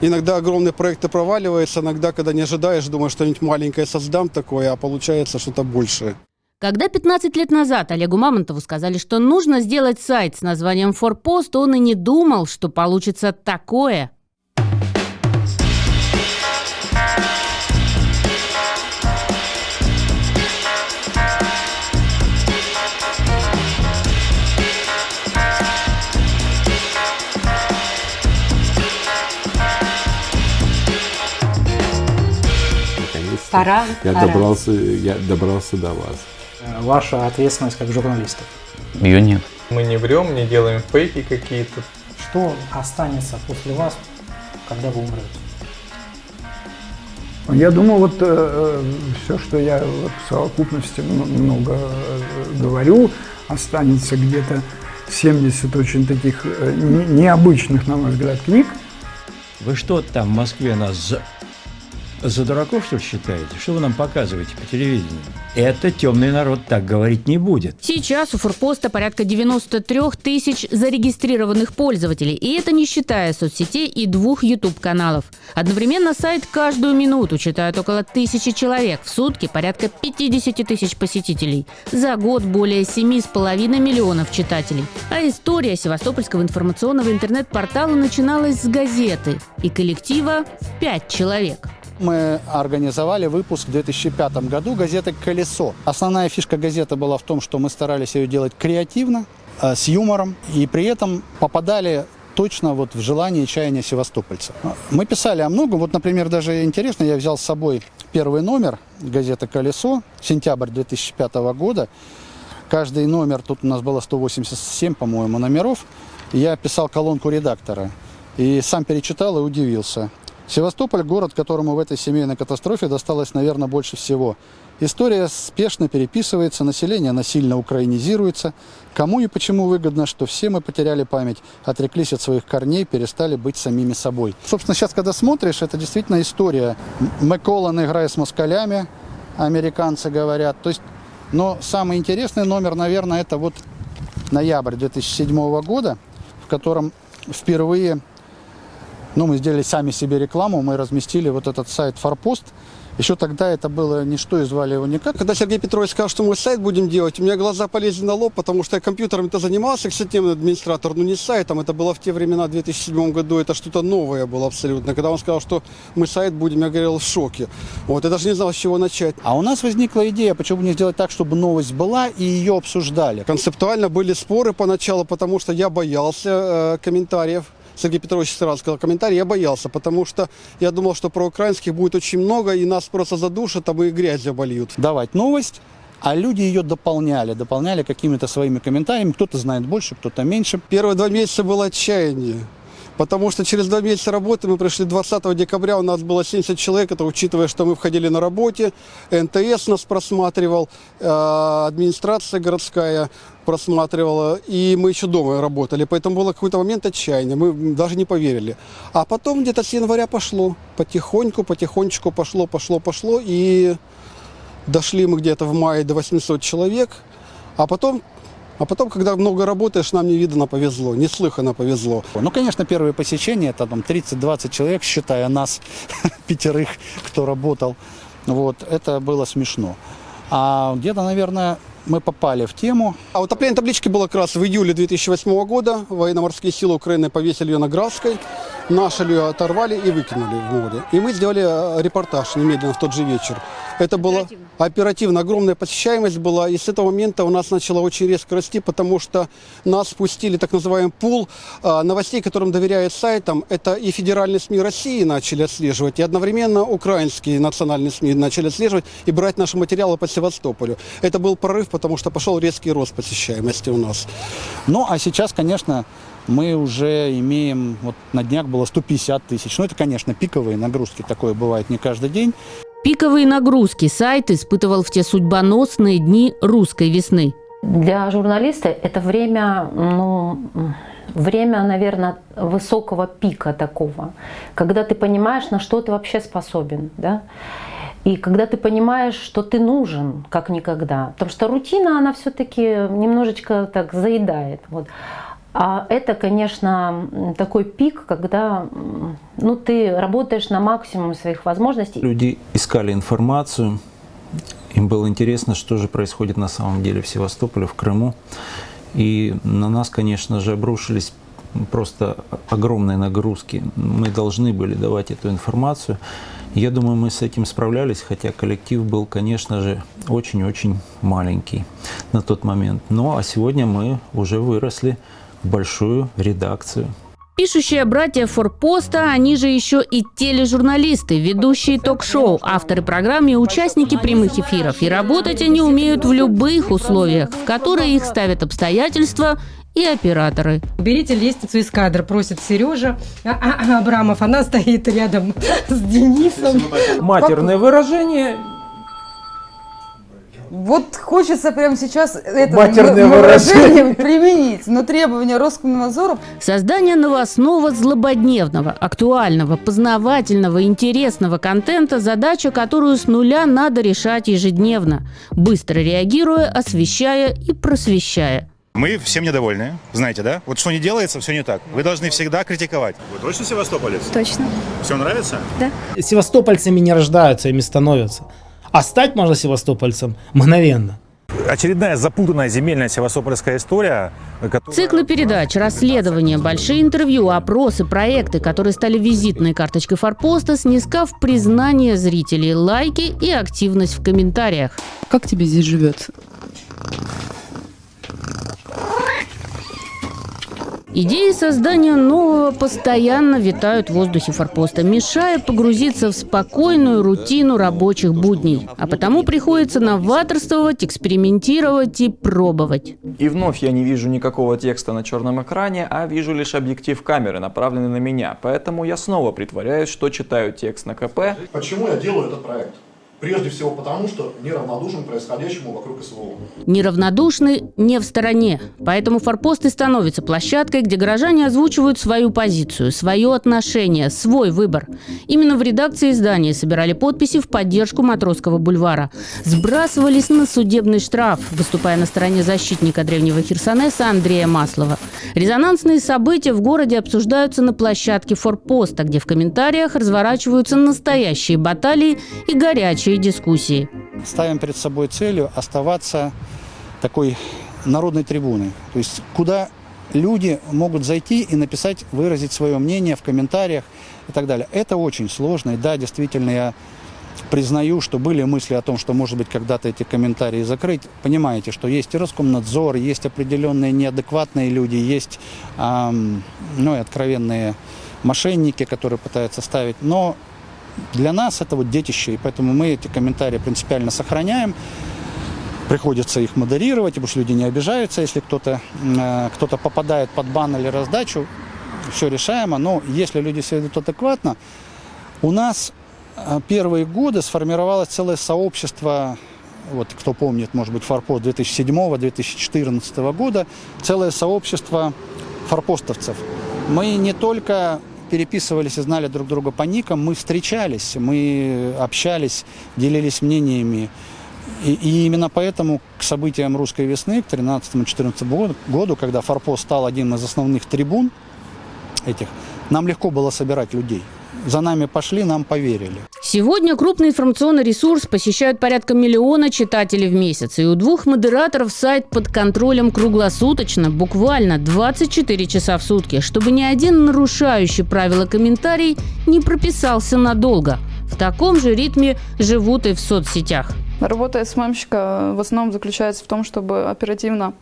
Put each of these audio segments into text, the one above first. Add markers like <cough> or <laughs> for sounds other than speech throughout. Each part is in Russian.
Иногда огромные проекты проваливаются, иногда, когда не ожидаешь, думаешь, что-нибудь маленькое создам такое, а получается что-то большее. Когда 15 лет назад Олегу Мамонтову сказали, что нужно сделать сайт с названием «Форпост», он и не думал, что получится такое. Пора, я пора. добрался, я добрался до вас. Э, Ваша ответственность как журналистов. Ее нет. Мы не врем, не делаем фейки какие-то. Что останется после вас, когда вы умрете? Я думаю, вот все, что я вот в совокупности много э, говорю, останется где-то 70 очень таких э, не- необычных, на мой взгляд, книг. Вы что там в Москве нас за, дураков, что ли, считаете? Что вы нам показываете по телевидению? Это темный народ так говорить не будет. Сейчас у Форпоста порядка 93 тысяч зарегистрированных пользователей, и это не считая соцсетей и двух YouTube-каналов. Одновременно сайт каждую минуту читают около тысячи человек, в сутки порядка 50 тысяч посетителей, за год более 7,5 миллионов читателей. А история Севастопольского информационного интернет-портала начиналась с газеты и коллектива в 5 человек. Мы организовали выпуск в 2005 году газеты «Колесо». Основная фишка газеты была в том, что мы старались ее делать креативно, э, с юмором, и при этом попадали точно вот в желание и чаяние севастопольцев. Мы писали о многом. Вот, например, даже интересно, я взял с собой первый номер газеты «Колесо», сентябрь 2005 года. Каждый номер, тут у нас было 187, по-моему, номеров. Я писал колонку редактора. И сам перечитал и удивился. Севастополь – город, которому в этой семейной катастрофе досталось, наверное, больше всего. История спешно переписывается, население насильно украинизируется. Кому и почему выгодно, что все мы потеряли память, отреклись от своих корней, перестали быть самими собой. Собственно, сейчас, когда смотришь, это действительно история. М- Макколлан играет с москалями, американцы говорят. То есть, но самый интересный номер, наверное, это вот ноябрь 2007 года, в котором впервые ну, мы сделали сами себе рекламу, мы разместили вот этот сайт «Форпост». Еще тогда это было ничто, и звали его никак. Когда Сергей Петрович сказал, что мы сайт будем делать, у меня глаза полезли на лоб, потому что я компьютером-то занимался, системный администратор, но не сайтом. Это было в те времена, в 2007 году, это что-то новое было абсолютно. Когда он сказал, что мы сайт будем, я говорил в шоке. Вот, я даже не знал, с чего начать. А у нас возникла идея, почему бы не сделать так, чтобы новость была и ее обсуждали. Концептуально были споры поначалу, потому что я боялся э, комментариев. Сергей Петрович сразу сказал комментарий, я боялся, потому что я думал, что про украинских будет очень много, и нас просто задушат, а мы грязью обольют. Давать новость, а люди ее дополняли, дополняли какими-то своими комментариями. Кто-то знает больше, кто-то меньше. Первые два месяца было отчаяние. Потому что через два месяца работы мы пришли 20 декабря, у нас было 70 человек, это учитывая, что мы входили на работе, НТС нас просматривал, э, администрация городская просматривала, и мы еще дома работали, поэтому было какой-то момент отчаяния, мы даже не поверили. А потом где-то с января пошло, потихоньку, потихонечку пошло, пошло, пошло, и дошли мы где-то в мае до 800 человек, а потом а потом, когда много работаешь, нам невиданно повезло, неслыханно повезло. Ну, конечно, первые посещения, это там 30-20 человек, считая нас, <laughs> пятерых, кто работал. Вот, это было смешно. А где-то, наверное, мы попали в тему. А утопление таблички было как раз в июле 2008 года. Военно-морские силы Украины повесили ее на Графской. Наши ее оторвали и выкинули в море. И мы сделали э, репортаж немедленно в тот же вечер. Это было оперативно. оперативно. Огромная посещаемость была. И с этого момента у нас начало очень резко расти, потому что нас спустили так называемый пул а, новостей, которым доверяют сайтам. Это и федеральные СМИ России начали отслеживать, и одновременно украинские национальные СМИ начали отслеживать и брать наши материалы по Севастополю. Это был прорыв, потому что пошел резкий рост посещаемости у нас. Ну, а сейчас, конечно, мы уже имеем, вот на днях было 150 тысяч. Ну, это, конечно, пиковые нагрузки, такое бывает не каждый день. Пиковые нагрузки сайт испытывал в те судьбоносные дни русской весны. Для журналиста это время, ну, время, наверное, высокого пика такого, когда ты понимаешь, на что ты вообще способен, да, и когда ты понимаешь, что ты нужен, как никогда. Потому что рутина, она все-таки немножечко так заедает. Вот. А это, конечно, такой пик, когда ну, ты работаешь на максимум своих возможностей. Люди искали информацию, им было интересно, что же происходит на самом деле в Севастополе, в Крыму. И на нас, конечно же, обрушились просто огромные нагрузки. Мы должны были давать эту информацию. Я думаю, мы с этим справлялись, хотя коллектив был, конечно же, очень-очень маленький на тот момент. Ну а сегодня мы уже выросли большую редакцию. Пишущие братья Форпоста, они же еще и тележурналисты, ведущие ток-шоу, авторы программ и участники прямых эфиров. И работать они умеют в любых условиях, в которые их ставят обстоятельства и операторы. Уберите лестницу из кадра, просит Сережа А- А- Абрамов. Она стоит рядом <laughs> с Денисом. Матерное выражение. Вот хочется прямо сейчас это Матерное выражение. выражение применить, но требования Роскомнадзора Создание новостного, злободневного, актуального, познавательного, интересного контента – задача, которую с нуля надо решать ежедневно, быстро реагируя, освещая и просвещая. Мы всем недовольны, знаете, да? Вот что не делается, все не так. Вы должны всегда критиковать. Вы точно севастополец? Точно. Все нравится? Да. Севастопольцами не рождаются, ими становятся. А стать можно севастопольцем мгновенно. Очередная запутанная земельная севастопольская история, которая... Циклы передач, расследования, большие интервью, опросы, проекты, которые стали визитной карточкой форпоста, снискав признание зрителей, лайки и активность в комментариях. Как тебе здесь живется? Идеи создания нового постоянно витают в воздухе форпоста, мешая погрузиться в спокойную рутину рабочих будней. А потому приходится новаторствовать, экспериментировать и пробовать. И вновь я не вижу никакого текста на черном экране, а вижу лишь объектив камеры, направленный на меня. Поэтому я снова притворяюсь, что читаю текст на КП. Почему я делаю этот проект? Прежде всего потому, что неравнодушен происходящему вокруг СВО. Неравнодушны не в стороне. Поэтому форпост и становится площадкой, где горожане озвучивают свою позицию, свое отношение, свой выбор. Именно в редакции издания собирали подписи в поддержку Матросского бульвара. Сбрасывались на судебный штраф, выступая на стороне защитника древнего Херсонеса Андрея Маслова. Резонансные события в городе обсуждаются на площадке форпоста, где в комментариях разворачиваются настоящие баталии и горячие дискуссии. Ставим перед собой целью оставаться такой народной трибуной. То есть куда люди могут зайти и написать, выразить свое мнение в комментариях и так далее. Это очень сложно. И да, действительно, я признаю, что были мысли о том, что, может быть, когда-то эти комментарии закрыть. Понимаете, что есть и Роскомнадзор, есть определенные неадекватные люди, есть ам, ну, и откровенные мошенники, которые пытаются ставить. Но для нас это вот детище, и поэтому мы эти комментарии принципиально сохраняем. Приходится их модерировать, потому что люди не обижаются, если кто-то э, кто попадает под бан или раздачу, все решаемо. Но если люди себя ведут адекватно, у нас э, первые годы сформировалось целое сообщество, вот кто помнит, может быть, форпост 2007-2014 года, целое сообщество форпостовцев. Мы не только переписывались и знали друг друга по никам, мы встречались, мы общались, делились мнениями. И, и именно поэтому к событиям русской весны, к 13-14 году, когда Форпост стал одним из основных трибун этих, нам легко было собирать людей. За нами пошли, нам поверили. Сегодня крупный информационный ресурс посещают порядка миллиона читателей в месяц. И у двух модераторов сайт под контролем круглосуточно, буквально 24 часа в сутки, чтобы ни один нарушающий правила комментарий не прописался надолго. В таком же ритме живут и в соцсетях. Работа СММщика в основном заключается в том, чтобы оперативно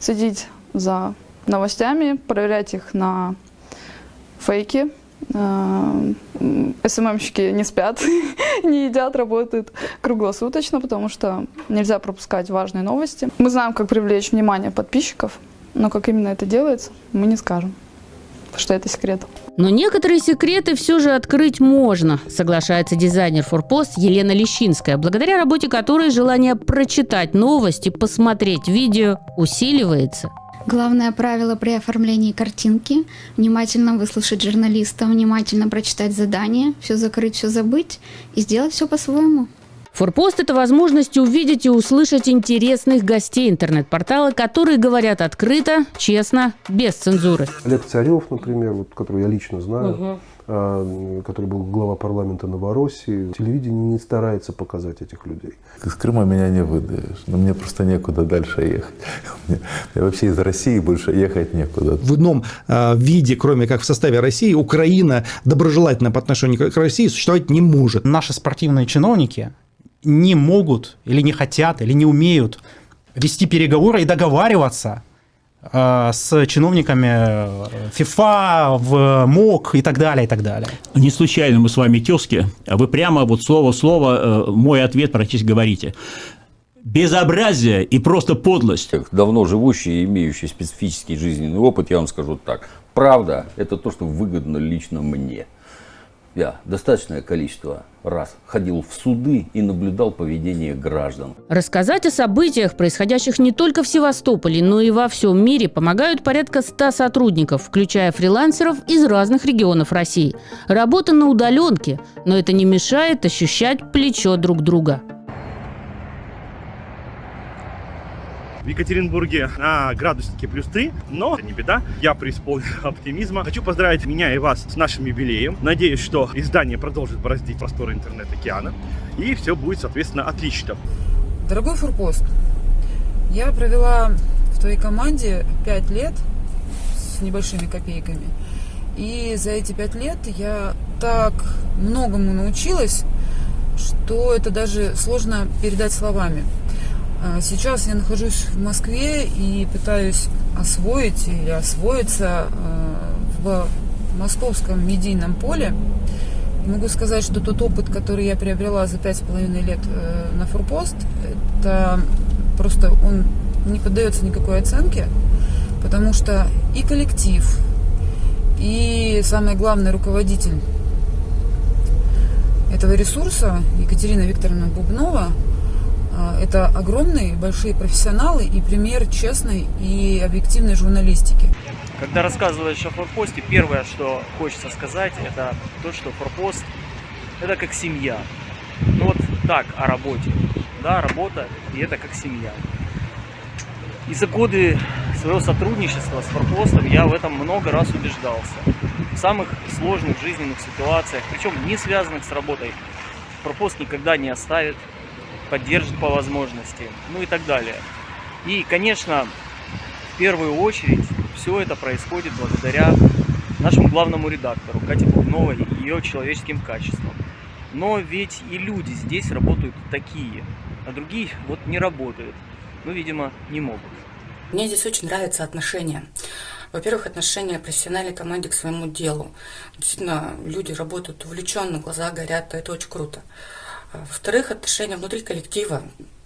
следить за новостями, проверять их на фейки. СММщики не спят, <laughs> не едят, работают круглосуточно, потому что нельзя пропускать важные новости. Мы знаем, как привлечь внимание подписчиков, но как именно это делается, мы не скажем, что это секрет. Но некоторые секреты все же открыть можно, соглашается дизайнер Форпост Елена Лещинская, благодаря работе которой желание прочитать новости, посмотреть видео усиливается. Главное правило при оформлении картинки – внимательно выслушать журналиста, внимательно прочитать задание, все закрыть, все забыть и сделать все по-своему. Форпост – это возможность увидеть и услышать интересных гостей интернет-портала, которые говорят открыто, честно, без цензуры. Олег Царев, например, вот, которого я лично знаю, Мгм. А, который был глава парламента Новороссии, телевидение не старается показать этих людей. Из Крыма меня не выдаешь. Но мне просто некуда дальше ехать. <laughs> Мне, мне вообще из России больше ехать некуда. В ином э, виде, кроме как в составе России, Украина доброжелательно по отношению к России существовать не может. Наши спортивные чиновники не могут или не хотят или не умеют вести переговоры и договариваться с чиновниками э, ФИФА, в МОК и так далее, и так далее. Не случайно мы с вами тезки, а вы прямо вот слово в слово э, мой ответ практически говорите. Безобразие и просто подлость. Давно живущий и имеющий специфический жизненный опыт, я вам скажу так. Правда – это то, что выгодно лично мне. Я достаточное количество раз ходил в суды и наблюдал поведение граждан. Рассказать о событиях, происходящих не только в Севастополе, но и во всем мире, помогают порядка 100 сотрудников, включая фрилансеров из разных регионов России. Работа на удаленке, но это не мешает ощущать плечо друг друга. В Екатеринбурге на градуснике плюс 3, но это не беда, я преисполнен <laughs> оптимизма. Хочу поздравить меня и вас с нашим юбилеем. Надеюсь, что издание продолжит бороздить просторы интернет-океана, и все будет, соответственно, отлично. Дорогой Фурпост, я провела в твоей команде 5 лет с небольшими копейками. И за эти пять лет я так многому научилась, что это даже сложно передать словами. А Сейчас я нахожусь в Москве и пытаюсь освоить или освоиться э, в московском медийном поле. Могу сказать, что тот опыт, который я приобрела за пять с половиной лет э, на Форпост, это просто он не поддается никакой оценке, потому что и коллектив, и самое главное руководитель этого ресурса Екатерина Викторовна Бубнова а, это огромные, большие профессионалы и пример честной и объективной журналистики. Когда рассказываешь о форпосте, первое, что хочется сказать, это то, что форпост это как семья. Ну вот так о работе. Да, работа и это как семья. И за годы своего сотрудничества с форпостом я в этом много раз убеждался. В самых сложных жизненных ситуациях, причем не связанных с работой, форпост никогда не оставит, поддержит по возможности, ну и так далее. И, конечно, в первую очередь все это происходит благодаря нашему главному редактору Кате Бубновой и ее человеческим качествам. Но ведь и люди здесь работают такие, а другие вот не работают. Ну, видимо, не могут. Мне здесь очень нравятся отношения. Во-первых, отношения профессиональной команде к своему делу. Действительно, люди работают увлеченно, глаза горят, это очень круто. Во-вторых, отношения внутри коллектива.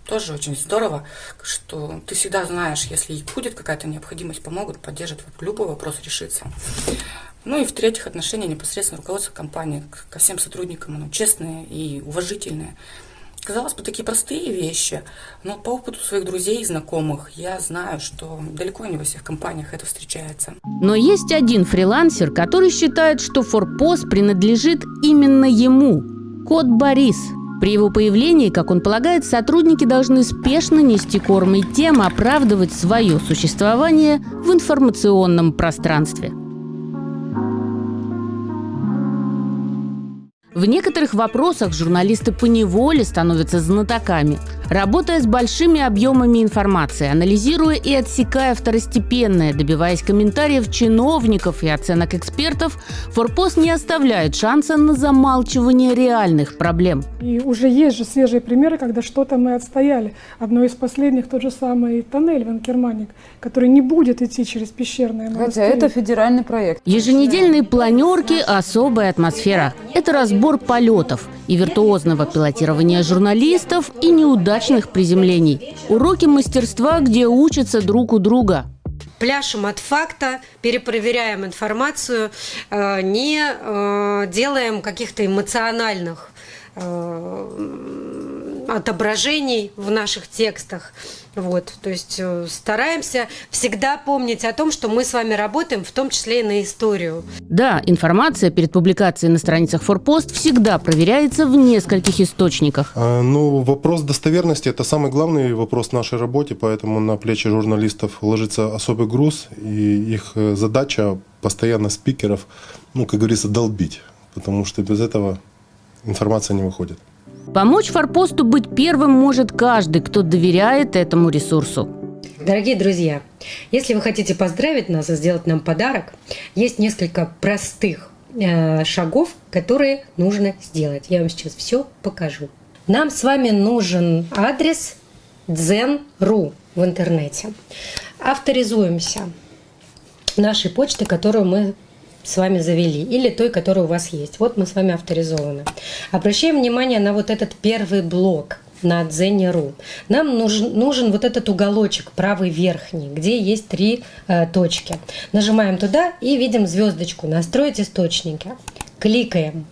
Тоже очень здорово, что ты всегда знаешь, если будет какая-то необходимость, помогут, поддержат, любой вопрос решится. Ну и в-третьих, отношения непосредственно руководства компании ко всем сотрудникам, ну, честные и уважительные. Казалось бы, такие простые вещи, но по опыту своих друзей и знакомых я знаю, что далеко не во всех компаниях это встречается. Но есть один фрилансер, который считает, что форпост принадлежит именно ему. Кот Борис. При его появлении, как он полагает, сотрудники должны спешно нести корм и тем оправдывать свое существование в информационном пространстве. В некоторых вопросах журналисты поневоле становятся знатоками. Работая с большими объемами информации, анализируя и отсекая второстепенное, добиваясь комментариев чиновников и оценок экспертов, Форпост не оставляет шанса на замалчивание реальных проблем. И уже есть же свежие примеры, когда что-то мы отстояли. Одно из последних тот же самый тоннель Ванкерманик, который не будет идти через пещерное Хотя монастырь. это федеральный проект. Еженедельные планерки – особая атмосфера. Это разбор полетов и виртуозного пилотирования журналистов и неудачных приземлений. Уроки мастерства, где учатся друг у друга. пляшем от факта, перепроверяем информацию, э, не э, делаем каких-то эмоциональных э, отображений в наших текстах. Вот, то есть э, стараемся всегда помнить о том, что мы с вами работаем, в том числе и на историю. Да, информация перед публикацией на страницах Форпост всегда проверяется в нескольких источниках. А, ну, вопрос достоверности – это самый главный вопрос в нашей работе, поэтому на плечи журналистов ложится особый груз, и их э, задача постоянно спикеров, ну, как говорится, долбить, потому что без этого информация не выходит. Помочь Форпосту быть первым может каждый, кто доверяет этому ресурсу. Дорогие друзья, если вы хотите поздравить нас и сделать нам подарок, есть несколько простых э, шагов, которые нужно сделать. Я вам сейчас все покажу. Нам с вами нужен адрес zen.ru в интернете. Авторизуемся нашей почты, которую мы с вами завели, или той, которая у вас есть. Вот мы с вами авторизованы. Обращаем внимание на вот этот первый блок на Дзене.ру. Нам нужен, нужен вот этот уголочек, правый верхний, где есть три э, точки. Нажимаем туда и видим звездочку «Настроить источники». Кликаем.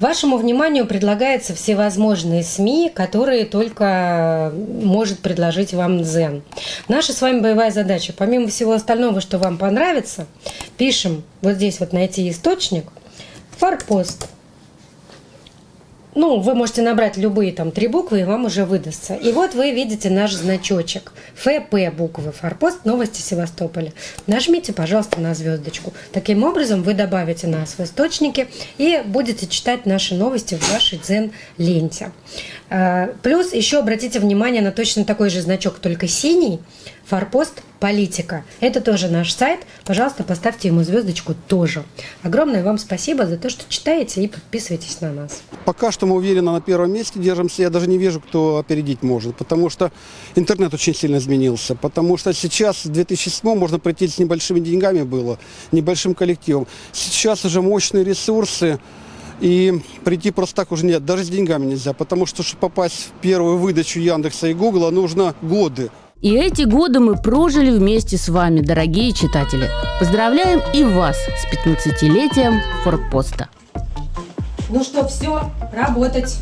Вашему вниманию предлагаются всевозможные СМИ, которые только может предложить вам Дзен. Наша с вами боевая задача, помимо всего остального, что вам понравится, пишем вот здесь вот найти источник, форпост – ну, вы можете набрать любые там три буквы, и вам уже выдастся. И вот вы видите наш значочек. ФП буквы, Форпост, новости Севастополя. Нажмите, пожалуйста, на звездочку. Таким образом, вы добавите нас в источники и будете читать наши новости в вашей дзен-ленте. А, плюс еще обратите внимание на точно такой же значок, только синий, Форпост Политика. Это тоже наш сайт. Пожалуйста, поставьте ему звездочку тоже. Огромное вам спасибо за то, что читаете и подписывайтесь на нас. Пока что мы уверенно на первом месте держимся. Я даже не вижу, кто опередить может. Потому что интернет очень сильно изменился. Потому что сейчас, в 2007 можно прийти с небольшими деньгами было, небольшим коллективом. Сейчас уже мощные ресурсы. И прийти просто так уже нет, даже с деньгами нельзя, потому что, чтобы попасть в первую выдачу Яндекса и Гугла, нужно годы. И эти годы мы прожили вместе с вами, дорогие читатели. Поздравляем и вас с 15-летием Форпоста. Ну что, все, работать.